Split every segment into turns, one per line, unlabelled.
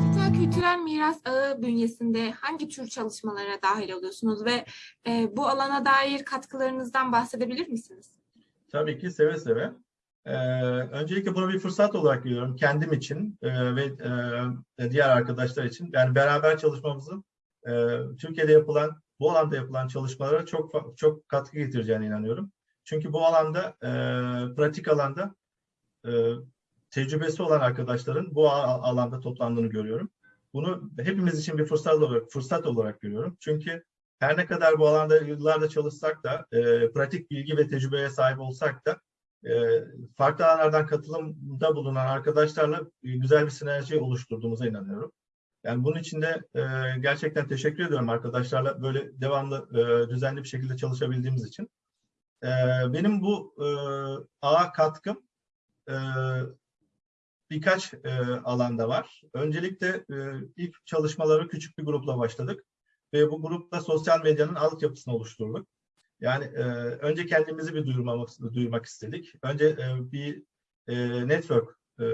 Dijital kültürel miras ağı bünyesinde hangi tür çalışmalara dahil oluyorsunuz ve e, bu alana dair katkılarınızdan bahsedebilir misiniz?
Tabii ki seve seve. Ee, öncelikle bunu bir fırsat olarak görüyorum kendim için e, ve e, diğer arkadaşlar için. Yani beraber çalışmamızın e, Türkiye'de yapılan, bu alanda yapılan çalışmalara çok çok katkı getireceğine inanıyorum. Çünkü bu alanda, e, pratik alanda e, tecrübesi olan arkadaşların bu alanda toplandığını görüyorum. Bunu hepimiz için bir fırsat olarak fırsat olarak görüyorum. Çünkü her ne kadar bu alanda yıllarda çalışsak da, e, pratik bilgi ve tecrübeye sahip olsak da e, farklı alanlardan katılımda bulunan arkadaşlarla güzel bir sinerji oluşturduğumuza inanıyorum. Yani bunun için de e, gerçekten teşekkür ediyorum arkadaşlarla böyle devamlı e, düzenli bir şekilde çalışabildiğimiz için. E, benim bu e, ağa katkım e, birkaç e, alanda var. Öncelikle e, ilk çalışmaları küçük bir grupla başladık ve bu grupla sosyal medyanın altyapısını oluşturduk. Yani e, önce kendimizi bir duyurmak, duyurmak istedik. Önce e, bir e, network, e,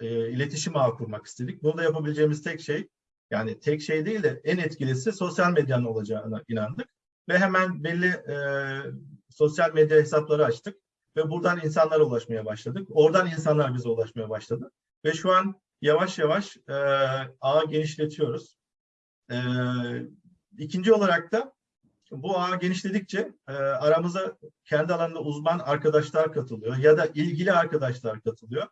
e, iletişim ağı kurmak istedik. Bunu da yapabileceğimiz tek şey, yani tek şey değil de en etkilisi sosyal medyanın olacağına inandık. Ve hemen belli e, sosyal medya hesapları açtık. Ve buradan insanlara ulaşmaya başladık. Oradan insanlar bize ulaşmaya başladı. Ve şu an yavaş yavaş e, ağı genişletiyoruz. E, ikinci olarak da bu ağ genişledikçe e, aramıza kendi alanında uzman arkadaşlar katılıyor ya da ilgili arkadaşlar katılıyor.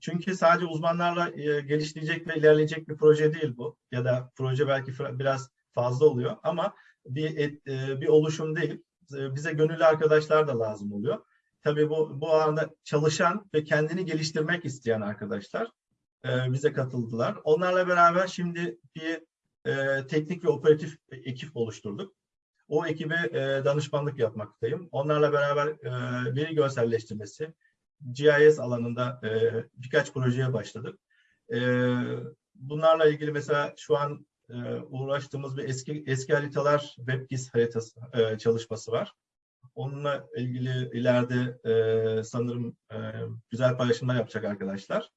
Çünkü sadece uzmanlarla e, geliştirecek ve ilerleyecek bir proje değil bu. Ya da proje belki biraz fazla oluyor ama bir e, bir oluşum değil. E, bize gönüllü arkadaşlar da lazım oluyor. Tabii bu bu alanda çalışan ve kendini geliştirmek isteyen arkadaşlar e, bize katıldılar. Onlarla beraber şimdi bir e, teknik ve operatif ekip oluşturduk. O ekibe e, danışmanlık yapmaktayım. Onlarla beraber e, veri görselleştirmesi, GIS alanında e, birkaç projeye başladık. E, bunlarla ilgili mesela şu an uğraştığımız bir eski eski haritalar WebGIS haritası e, çalışması var. Onunla ilgili ileride e, sanırım e, güzel paylaşımlar yapacak arkadaşlar.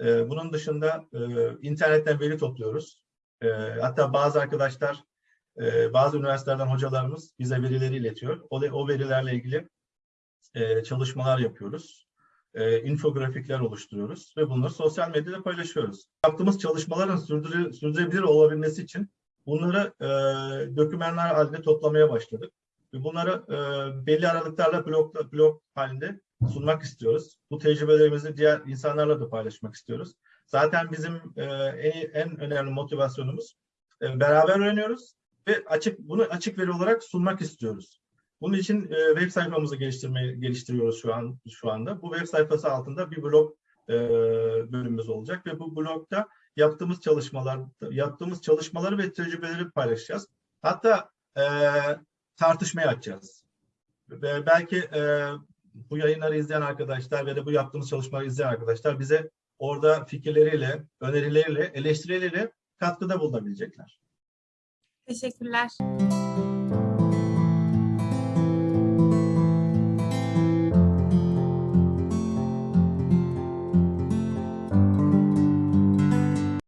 E, bunun dışında e, internetten veri topluyoruz. E, hatta bazı arkadaşlar ee, bazı üniversitelerden hocalarımız bize verileri iletiyor. O, o verilerle ilgili e, çalışmalar yapıyoruz. E, infografikler oluşturuyoruz ve bunları sosyal medyada paylaşıyoruz. Yaptığımız çalışmaların sürdüre, sürdürülebilir olabilmesi için bunları e, dokümanlar halinde toplamaya başladık. Ve bunları e, belli aralıklarla blok, blok halinde sunmak istiyoruz. Bu tecrübelerimizi diğer insanlarla da paylaşmak istiyoruz. Zaten bizim e, en, en önemli motivasyonumuz e, beraber öğreniyoruz ve açık bunu açık veri olarak sunmak istiyoruz. Bunun için e, web sayfamızı geliştiriyoruz şu an şu anda. Bu web sayfası altında bir blog e, bölümümüz olacak ve bu blogda yaptığımız çalışmalar yaptığımız çalışmaları ve tecrübeleri paylaşacağız. Hatta e, tartışmaya açacağız. Ve belki e, bu yayınları izleyen arkadaşlar ve de bu yaptığımız çalışmaları izleyen arkadaşlar bize orada fikirleriyle, önerileriyle, eleştirileriyle katkıda bulunabilecekler.
Teşekkürler.